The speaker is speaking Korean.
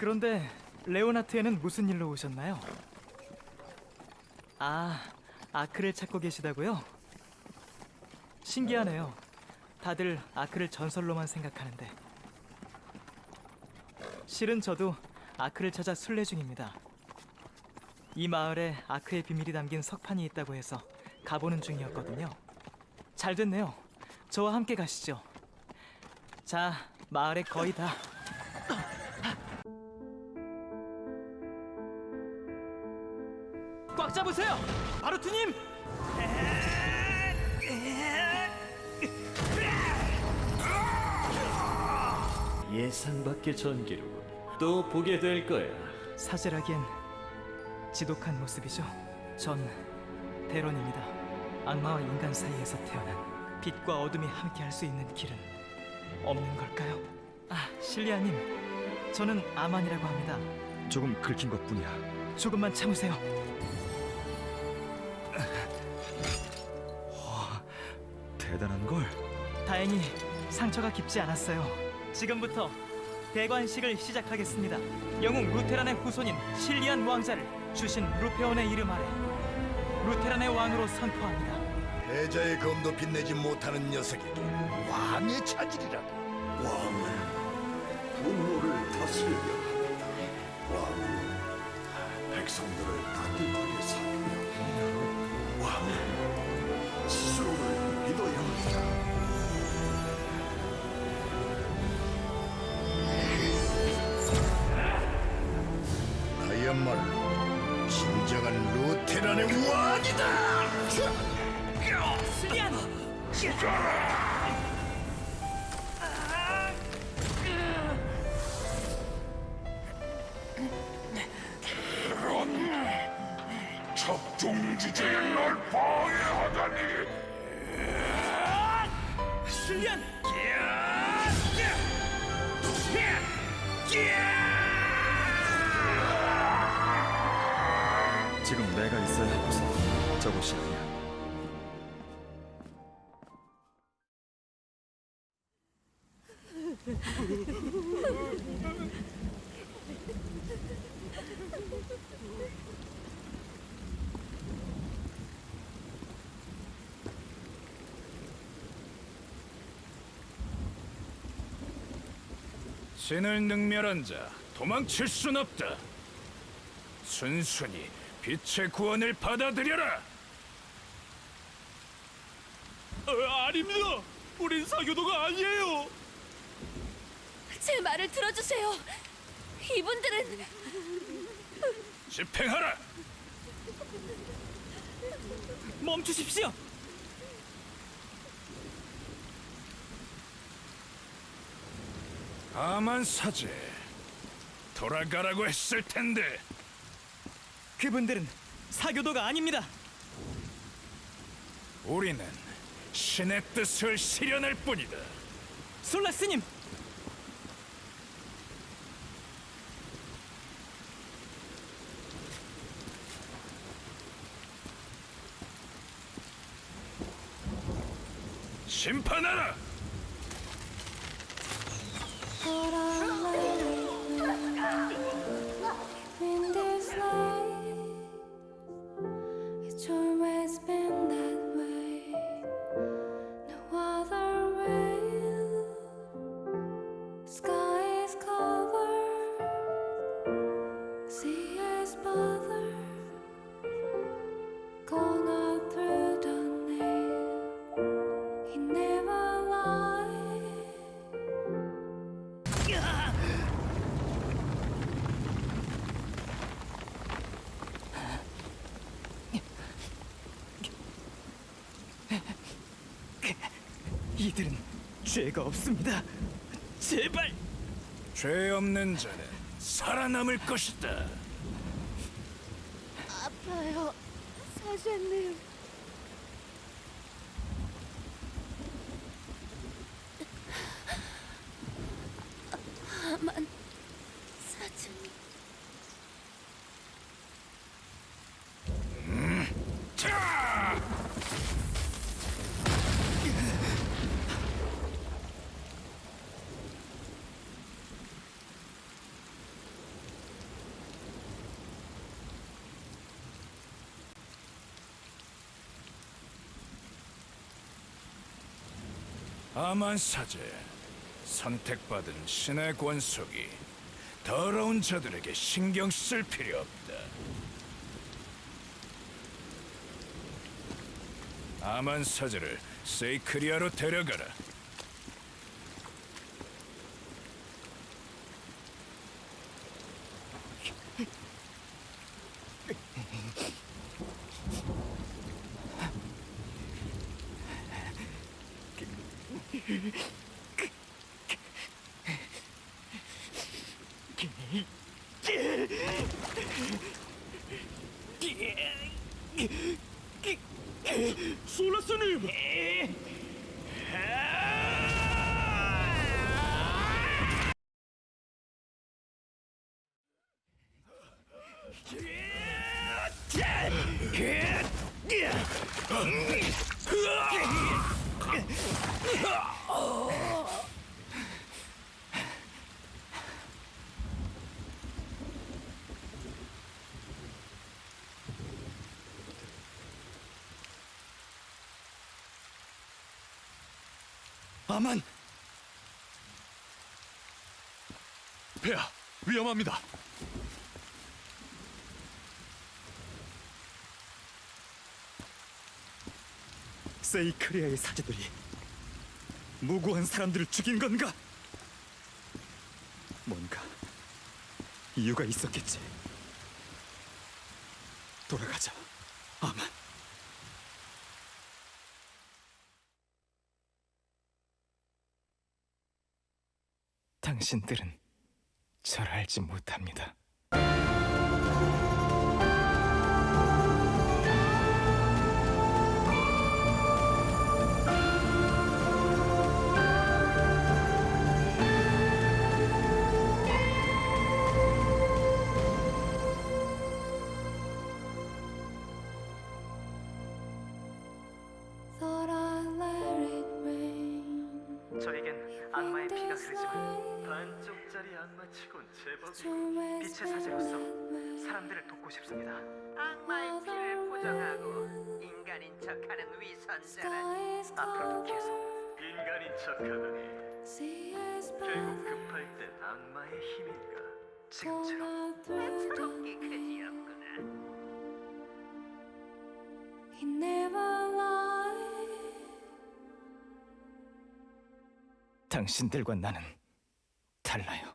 그런데 레오나트에는 무슨 일로 오셨나요? 아, 아크를 찾고 계시다고요? 신기하네요. 다들 아크를 전설로만 생각하는데. 실은 저도 아크를 찾아 순례 중입니다. 이 마을에 아크의 비밀이 담긴 석판이 있다고 해서 가보는 중이었거든요. 잘 됐네요. 저와 함께 가시죠. 자, 마을에 거의 다. 꽉 잡으세요! 바루트님! 예상 밖의 전기로 또 보게 될 거야. 사제라기엔 지독한 모습이죠. 전 대론입니다. 악마와 인간 사이에서 태어난 빛과 어둠이 함께할 수 있는 길은 없는 걸까요? 아, 실리아님, 저는 아만이라고 합니다. 조금 긁힌 것뿐이야. 조금만 참으세요. 대단한 걸. 다행히 상처가 깊지 않았어요. 지금부터 대관식을 시작하겠습니다. 영웅 루테란의 후손인 실리안 왕자를 주신 루페온의 이름 아래 루테란의 왕으로 선포합니다. 패자의 검도 빛내지 못하는 녀석에게 왕의 차질이라 적중지제에 널 방해하다니 실리안! 지금 내가 있어야 할 곳은 저곳이 아니야. 신을 능멸한 자 도망칠 순 없다. 순순히 빛의 구원을 받아들여라. 아닙니다. 우린 사교도가 아니에요. 제 말을 들어주세요. 이분들은 집행하라. 멈추십시오! 아만 사제 돌아가라고 했을 텐데 그분들은 사교도가 아닙니다. 우리는 신의 뜻을 실현할 뿐이다. 솔라스님! 심판하라. 이들은 죄가 없습니다. 제발! 죄 없는 자는 살아남을 것이다. 아파요. 사장님. 아만 사장님. 자! 아만 사제 선택받은 신의 권속이 더러운 자들에게 신경 쓸 필요 없다. 아만 사제를 세이크리아로 데려가라. そらせねえば、 아만! 폐하, 위험합니다. 세이크리아의 사제들이 무고한 사람들을 죽인 건가? 뭔가 이유가 있었겠지. 돌아가자, 아만. 당신들은 절 알지 못합니다. 저에겐 악마의 피가 흐르지만 반쪽짜리 악마치곤 제법 빛의 빛의 사제로서 사람들을 돕고 싶습니다. 악마의 피를 부정하고 인간인 척하는 위선자라 앞으로도 계속 인간인 척하다니. 결국 급할 땐 악마의 힘인가? 지금처럼. 새롭게 그지였구나? He never lied. 당신들과 나는 달라요.